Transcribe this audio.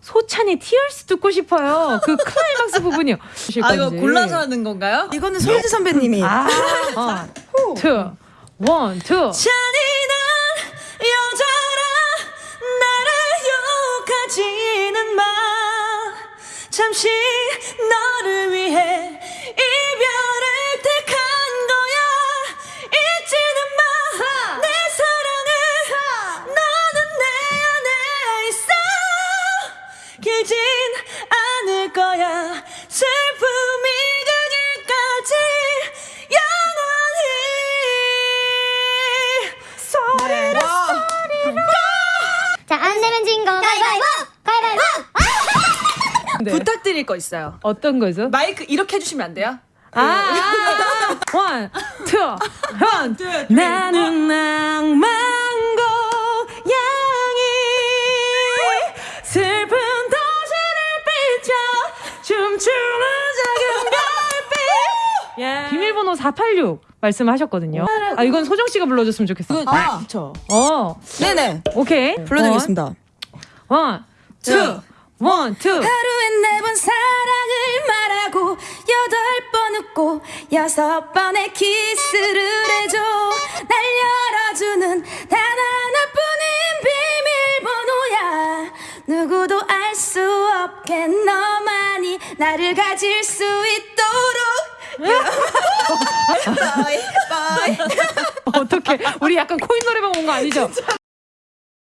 소찬휘 Tears 듣고 싶어요. 그 클라이막스 부분이요. 아 이거 골라서 하는 건가요? 이거는 솔지 선배님이 아, one, two, one, two. 잔인한 여자라 나를 욕하지는 마 잠시 너 거야 슬픔이 가기까지 영원히 소리를 자, 안 내면 진 거. 가위바위보! 가위바위보! 네. 부탁드릴 거 있어요 어떤 거죠? 마이크 이렇게 해주시면 안 돼요? 아, 아, one, two, one. 나는 낭 비밀번호 486 말씀하셨거든요. 아, 이건 소정 씨가 불러줬으면 좋겠어. 아, 그렇죠. 어, 네네. 오케이. 불러드리겠습니다. one, two. 하루에 네 번 사랑을 말하고 여덟 번 웃고 여섯 번의 키스를 해줘 날 열어주는 단 하나뿐인 비밀번호야 누구도 알 수 없게 너만이 나를 가질 수 있도록 어떻게 우리 약간 코인 노래방 온 거 아니죠?